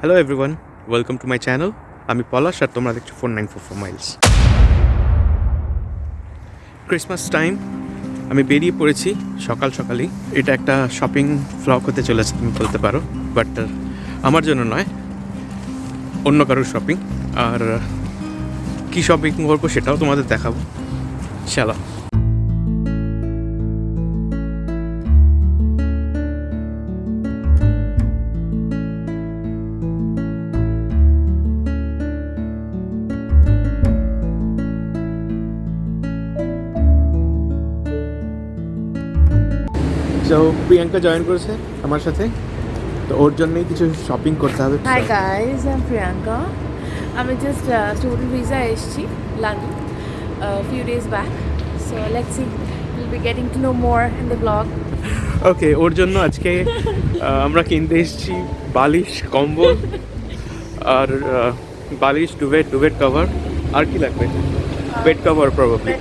Hello everyone welcome to my channel আমি পলাশ আর তোমরা দেখছ four nine four four miles Christmas time আমি বেরিয়ে পড়েছি সকাল সকালেই। এটা একটা শপিং ফ্লক হতে চলেছে, তুমি বলতে পারো বাট আমার জন্য নয়, অন্য কারোর শপিং আর, কী শপিং করব সেটাও তোমাদের দেখাবো। চলো তো প্রিয়াঙ্কা জয়েন করেছে আমার সাথে। তো ওর জন্যই কিছু শপিং করতে হবে। Hi guys, I'm Priyanka. আমি জাস্ট স্টুডেন্ট ভিসা এসেছি London few days back so let's see will be getting to know more in the blog okay ওর জন্য আজকে আমরা কিনতে এসেছি বালিশ কম্বল আর বালিশ ডুবেট ডুবেট কভার আর কি লাগবে? বেড কভার প্রবাবলি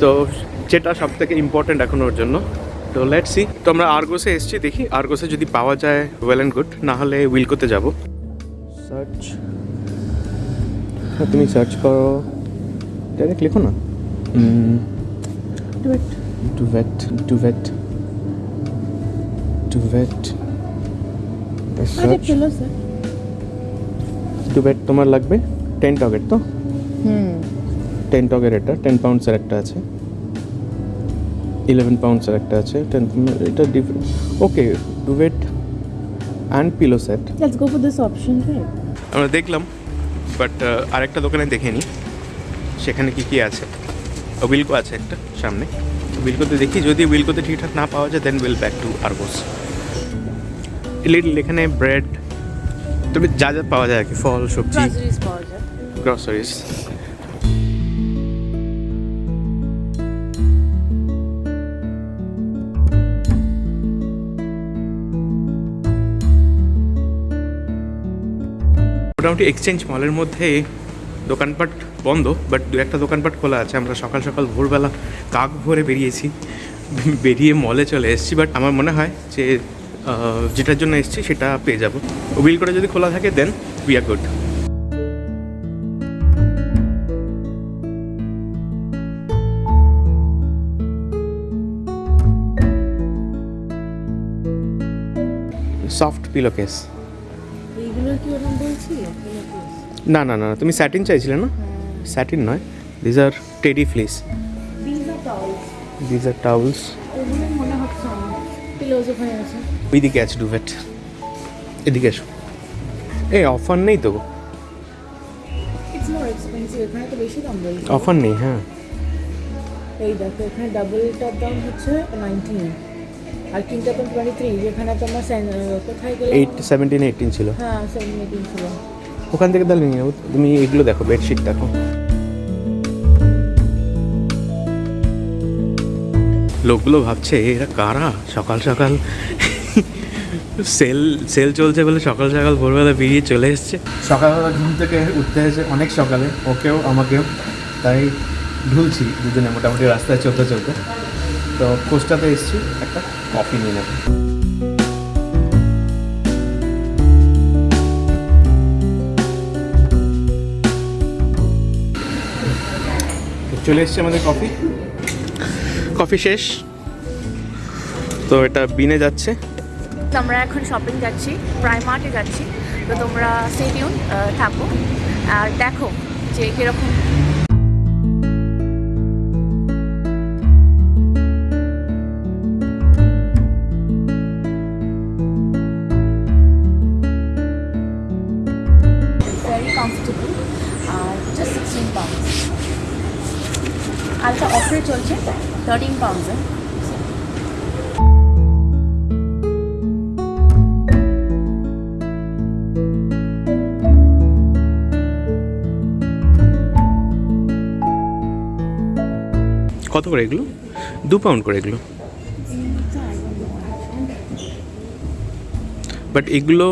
তো যেটা সব থেকে ইম্পর্টেন্ট এখন ওর জন্য। তো লেট সি তো আমরা আর্গোসে এসেছি দেখি আর্গোসে যদি পাওয়া যায় ওয়েল অ্যান্ড গুড না হলে উইলকোতে যাব। সার্চ হ্যাঁ তুমি সার্চ করো। ডাইরেক্ট লিখো না? ডুভেট ডুভেট ডুভেট ডুভেট তোমার লাগবে? টেন টকের তো? হুম। টেন টকের এটা টেন পাউন্ডসের একটা আছে। ইলেভেন পাউন্ডসের একটা আছে টেন এটা different okay duvet and pillow set let's go for this option আমরা দেখলাম বাট আরেকটা দোকানে দেখে নিই সেখানে কি কি আছে? উইলকো আছে একটা সামনে। উইলকোতে দেখি যদি উইলকোতে ঠিকঠাক না পাওয়া যায় then will back to Argos little এখানে ব্রেড তবে যা যা পাওয়া যায় আর কি ফল সবজি। গ্রসারিজ মোটামুটি এক্সচেঞ্জ মলের মধ্যে দোকানপাট বন্ধ বাট দু একটা দোকানপাট খোলা আছে। আমরা সকাল সকাল ভোরবেলা কাক ভরে বেরিয়েছি, বেরিয়ে মলে চলে এসেছি। বাট আমার মনে হয় যে যেটার জন্য এসেছি সেটা পেয়ে যাব। উইল করে যদি খোলা থাকে then we are good soft pillow case না না না তুমি স্যাটিন চাইছিলে না? স্যাটিন নয় these are teddy fleece this are towels these are towels ওইদিকে আছে ডুভেট। এদিকে এসো। এই অফার নেই তো অফার নেই হ্যাঁ। এই দেখো এখানে ডাবলটার দাম হচ্ছে নাইনটিন আর তিনটা তো টোয়েন্টি থ্রি যেখানে তোমার কোথায় গেলে এইট সেভেন্টিন এইটিন ছিল। হ্যাঁ সেভেন এইটিন ছিল। ওখান থেকে তাহলে নিয়ে নেব তুমি এগুলো দেখো বেডশিট দেখো। লোকগুলো ভাবছে এরা কারা? সকাল সকাল সেল সেল চলছে বলে সকাল সকাল ভোরবেলা বেরিয়ে চলে এসছে। সকালবেলা ঘুম থেকে উঠতে হয়েছে অনেক সকালে ওকেও আমাকেও তাই ঢুলছি দুজনে মোটামুটি রাস্তায় চলতে চলতে। তো কোস্টাতে এসছি একটা কফি নিয়ে নেব। চলে এসছে আমাদের কফি কফি শেষ। তো এটা বিনে যাচ্ছে। তো আমরা এখন শপিং যাচ্ছি প্রাইমার্টে যাচ্ছি। তো তোমরা সেটিউন থাকো। আর দেখো যে কীরকম। Very comfortable আর just 16 pounds আরেকটা অফারে চলছে। থার্টিন পাউন্ডসে কত করে এগুলো? দু পাউন্ড করে এগুলো। বাট এগুলো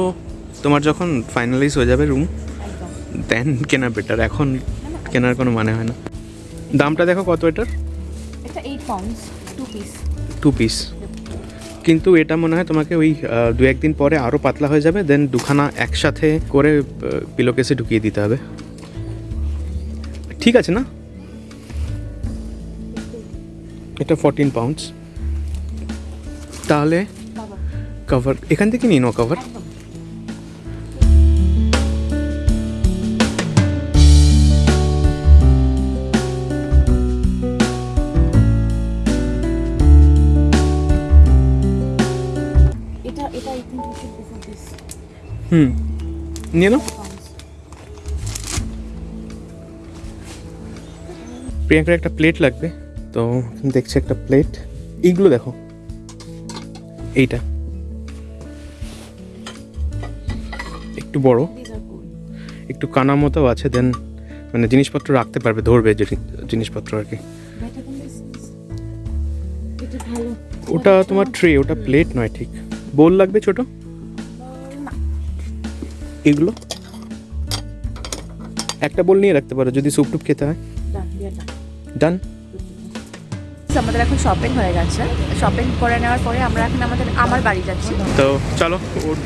তোমার যখন ফাইনালাইজ হয়ে যাবে রুম দেন কেনা বেটার এখন কেনার কোনো মানে হয় না। দামটা দেখো কত এটার? এটা eight pounds two piece two piece কিন্তু এটা মনে হয় তোমাকে ওই দু একদিন পরে আরও পাতলা হয়ে যাবে দেন দুখানা একসাথে করে পিলোকেসে ঢুকিয়ে দিতে হবে। ঠিক আছে না? এটা ফোরটিন পাউন্ডস তাহলে কভার এখান থেকে নিয়ে নাও কভার হুম। নিয়ে নাও। প্রিয়াঙ্কার একটা প্লেট লাগবে। তো দেখছি একটা প্লেট এইগুলো দেখো। এইটা। একটু বড়। একটু কানা মতো আছে দেন মানে জিনিসপত্র রাখতে পারবে, ধরবে জিনি- জিনিসপত্র আর কি। ওটা তোমার ট্রে ওটা প্লেট নয়, ঠিক। বোল লাগবে ছোট? এগুলো? একটা বোল নিয়ে রাখতে পারো যদি স্যুপ টুপ খেতে হয়। ডান আমাদের এখন শপিং হয়ে গেছে। শপিং করে নেওয়ার পরে আমরা এখন আমাদের আমার বাড়ি যাচ্ছি। তো চলো ওর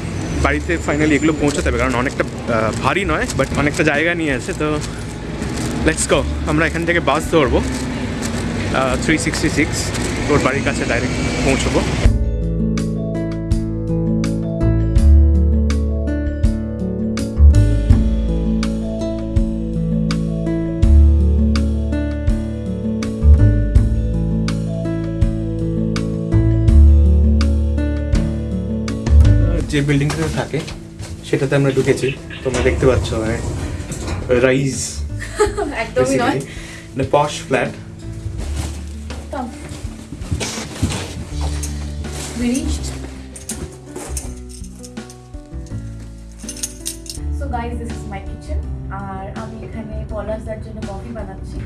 বাড়িতে ফাইনালি এগুলো পৌঁছাতে হবে কারণ অনেকটা ভারী নয় বাট অনেকটা জায়গা নিয়ে আছে তো লেটস গো আমরা এখান থেকে বাস ধরবো। থ্রি সিক্সটি সিক্স ওর বাড়ির কাছে ডাইরেক্ট পৌঁছবো। যে বিল্ডিংটাতে থাকে সেটাতে আমরা ঢুকেছি। তোমরা দেখতে পাচ্ছ মানে রাইজ একদমই নয়। Posh flat guys, this is my kitchen. আর আমি এখানে পলাশদার জন্য কফি বানাচ্ছি।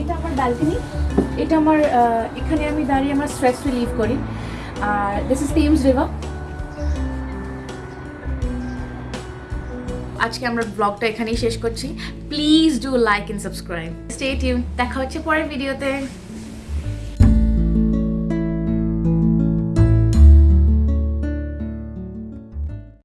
এটা আমার ব্যালকনি এটা আমার আহ, এখানে আমি দাঁড়িয়ে আমার স্ট্রেস রিলিভ করি। আর দিস ইজ টিমস রিভার আজকে আমরা ব্লগটা এখানেই শেষ করছি। Please do like and subscribe stay tune দেখা হচ্ছে পরের ভিডিওতে